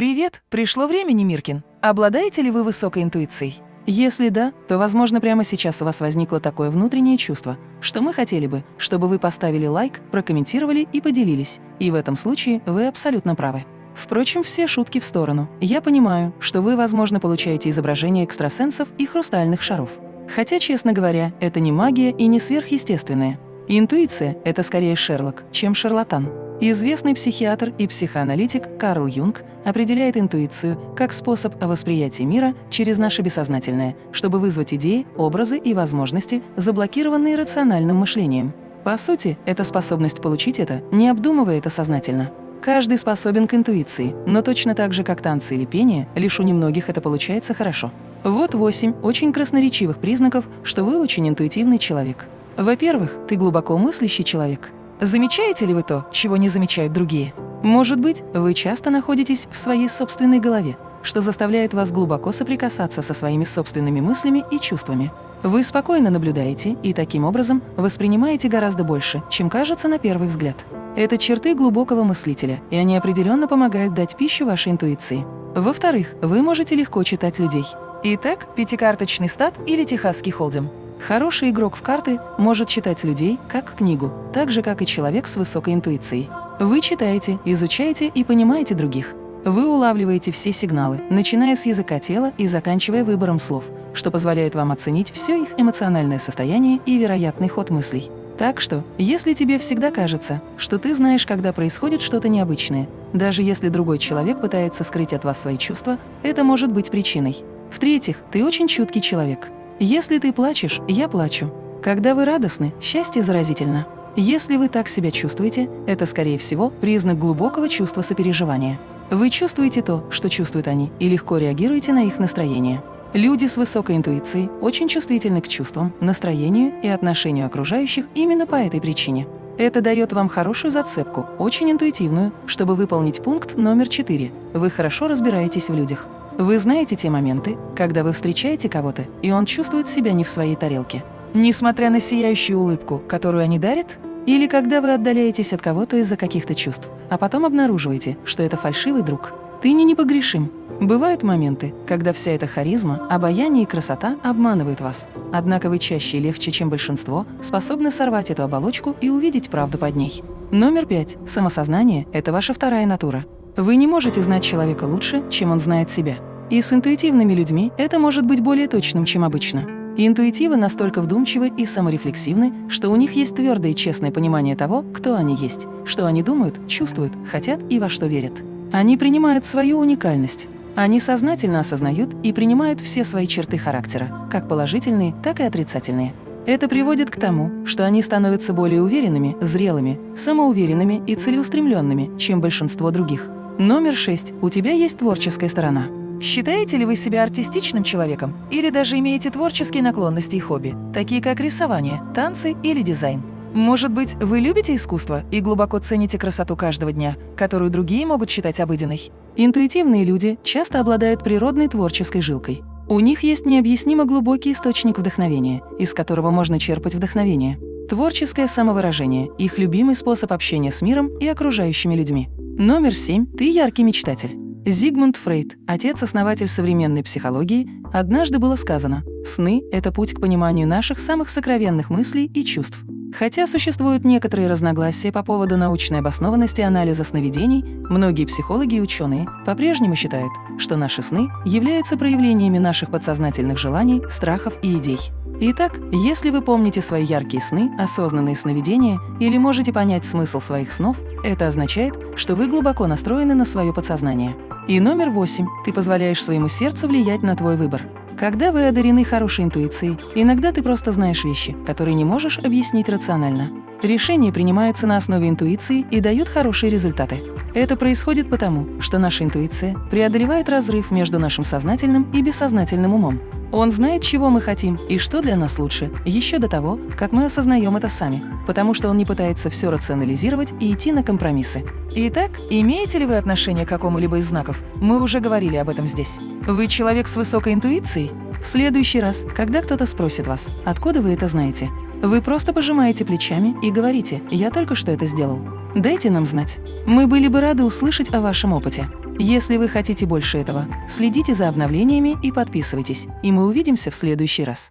Привет! Пришло время, Немиркин. Обладаете ли вы высокой интуицией? Если да, то, возможно, прямо сейчас у вас возникло такое внутреннее чувство, что мы хотели бы, чтобы вы поставили лайк, прокомментировали и поделились. И в этом случае вы абсолютно правы. Впрочем, все шутки в сторону. Я понимаю, что вы, возможно, получаете изображения экстрасенсов и хрустальных шаров. Хотя, честно говоря, это не магия и не сверхъестественное. Интуиция – это скорее Шерлок, чем шарлатан. Известный психиатр и психоаналитик Карл Юнг определяет интуицию как способ восприятия мира через наше бессознательное, чтобы вызвать идеи, образы и возможности, заблокированные рациональным мышлением. По сути, это способность получить это, не обдумывая это сознательно. Каждый способен к интуиции, но точно так же, как танцы или пение, лишь у немногих это получается хорошо. Вот восемь очень красноречивых признаков, что вы очень интуитивный человек. Во-первых, ты глубоко мыслящий человек – Замечаете ли вы то, чего не замечают другие? Может быть, вы часто находитесь в своей собственной голове, что заставляет вас глубоко соприкасаться со своими собственными мыслями и чувствами. Вы спокойно наблюдаете и таким образом воспринимаете гораздо больше, чем кажется на первый взгляд. Это черты глубокого мыслителя, и они определенно помогают дать пищу вашей интуиции. Во-вторых, вы можете легко читать людей. Итак, пятикарточный стат или техасский холдем. Хороший игрок в карты может читать людей как книгу, так же, как и человек с высокой интуицией. Вы читаете, изучаете и понимаете других. Вы улавливаете все сигналы, начиная с языка тела и заканчивая выбором слов, что позволяет вам оценить все их эмоциональное состояние и вероятный ход мыслей. Так что, если тебе всегда кажется, что ты знаешь, когда происходит что-то необычное, даже если другой человек пытается скрыть от вас свои чувства, это может быть причиной. В-третьих, ты очень чуткий человек – если ты плачешь, я плачу. Когда вы радостны, счастье заразительно. Если вы так себя чувствуете, это, скорее всего, признак глубокого чувства сопереживания. Вы чувствуете то, что чувствуют они, и легко реагируете на их настроение. Люди с высокой интуицией очень чувствительны к чувствам, настроению и отношению окружающих именно по этой причине. Это дает вам хорошую зацепку, очень интуитивную, чтобы выполнить пункт номер 4. Вы хорошо разбираетесь в людях. Вы знаете те моменты, когда вы встречаете кого-то, и он чувствует себя не в своей тарелке. Несмотря на сияющую улыбку, которую они дарят, или когда вы отдаляетесь от кого-то из-за каких-то чувств, а потом обнаруживаете, что это фальшивый друг. Ты не непогрешим. Бывают моменты, когда вся эта харизма, обаяние и красота обманывают вас. Однако вы чаще и легче, чем большинство, способны сорвать эту оболочку и увидеть правду под ней. Номер пять. Самосознание – это ваша вторая натура. Вы не можете знать человека лучше, чем он знает себя. И с интуитивными людьми это может быть более точным, чем обычно. интуитивы настолько вдумчивы и саморефлексивны, что у них есть твердое и честное понимание того, кто они есть, что они думают, чувствуют, хотят и во что верят. Они принимают свою уникальность. Они сознательно осознают и принимают все свои черты характера, как положительные, так и отрицательные. Это приводит к тому, что они становятся более уверенными, зрелыми, самоуверенными и целеустремленными, чем большинство других. Номер шесть. У тебя есть творческая сторона. Считаете ли вы себя артистичным человеком или даже имеете творческие наклонности и хобби, такие как рисование, танцы или дизайн? Может быть, вы любите искусство и глубоко цените красоту каждого дня, которую другие могут считать обыденной? Интуитивные люди часто обладают природной творческой жилкой. У них есть необъяснимо глубокий источник вдохновения, из которого можно черпать вдохновение. Творческое самовыражение – их любимый способ общения с миром и окружающими людьми. Номер семь. Ты яркий мечтатель. Зигмунд Фрейд, отец-основатель современной психологии, однажды было сказано «Сны – это путь к пониманию наших самых сокровенных мыслей и чувств». Хотя существуют некоторые разногласия по поводу научной обоснованности анализа сновидений, многие психологи и ученые по-прежнему считают, что наши сны являются проявлениями наших подсознательных желаний, страхов и идей. Итак, если вы помните свои яркие сны, осознанные сновидения или можете понять смысл своих снов, это означает, что вы глубоко настроены на свое подсознание. И номер восемь. Ты позволяешь своему сердцу влиять на твой выбор. Когда вы одарены хорошей интуицией, иногда ты просто знаешь вещи, которые не можешь объяснить рационально. Решения принимаются на основе интуиции и дают хорошие результаты. Это происходит потому, что наша интуиция преодолевает разрыв между нашим сознательным и бессознательным умом. Он знает, чего мы хотим и что для нас лучше, еще до того, как мы осознаем это сами, потому что он не пытается все рационализировать и идти на компромиссы. Итак, имеете ли вы отношение к какому-либо из знаков? Мы уже говорили об этом здесь. Вы человек с высокой интуицией? В следующий раз, когда кто-то спросит вас, откуда вы это знаете, вы просто пожимаете плечами и говорите «я только что это сделал». Дайте нам знать. Мы были бы рады услышать о вашем опыте. Если вы хотите больше этого, следите за обновлениями и подписывайтесь, и мы увидимся в следующий раз.